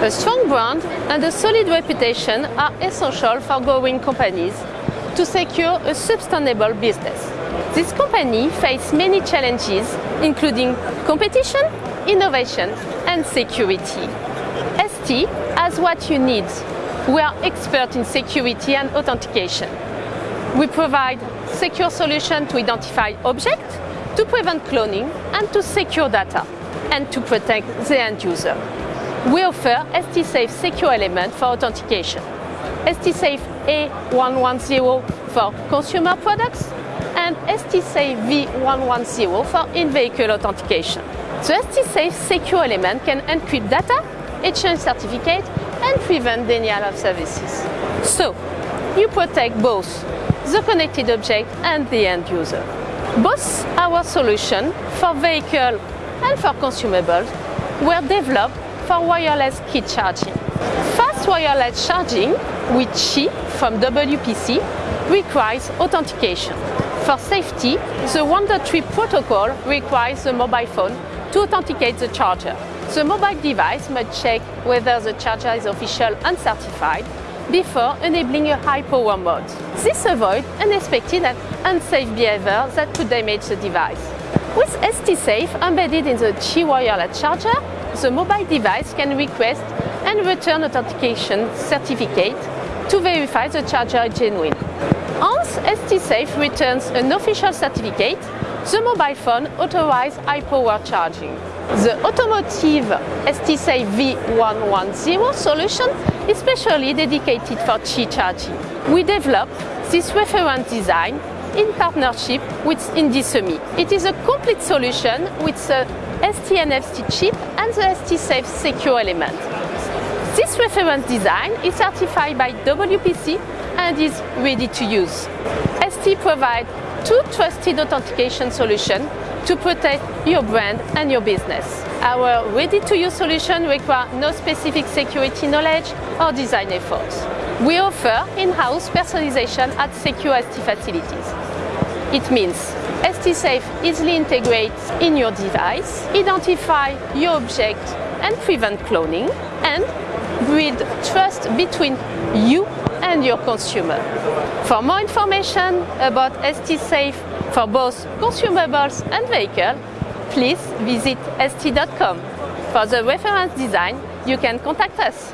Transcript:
A strong brand and a solid reputation are essential for growing companies to secure a sustainable business. This company faces many challenges, including competition, innovation and security. ST has what you need. We are experts in security and authentication. We provide secure solutions to identify objects, to prevent cloning and to secure data, and to protect the end user. We offer ST-Safe secure element for authentication, ST-Safe A110 for consumer products, and ST-Safe V110 for in-vehicle authentication. The ST-Safe secure element can encrypt data, exchange certificate, and prevent denial of services. So, you protect both the connected object and the end user. Both our solution for vehicle and for consumables were developed for wireless Qi charging. Fast wireless charging with Qi from WPC requires authentication. For safety, the 1.3 protocol requires the mobile phone to authenticate the charger. The mobile device must check whether the charger is official and certified before enabling a high power mode. This avoids unexpected and unsafe behavior that could damage the device. With ST-Safe embedded in the Qi wireless charger, the mobile device can request and return authentication certificate to verify the charger is genuine. Once ST-Safe returns an official certificate, the mobile phone authorizes high-power charging. The automotive ST-Safe V110 solution is specially dedicated for Qi charging. We developed this reference design in partnership with Indie It is a complete solution with the ST-NFC chip and the ST-Safe secure element. This reference design is certified by WPC and is ready to use. ST provides two trusted authentication solutions to protect your brand and your business. Our ready-to-use solution requires no specific security knowledge or design efforts. We offer in-house personalization at secure ST facilities. It means ST-Safe easily integrates in your device, identify your object and prevent cloning, and build trust between you and your consumer. For more information about ST-Safe for both consumables and vehicle, please visit st.com. For the reference design, you can contact us.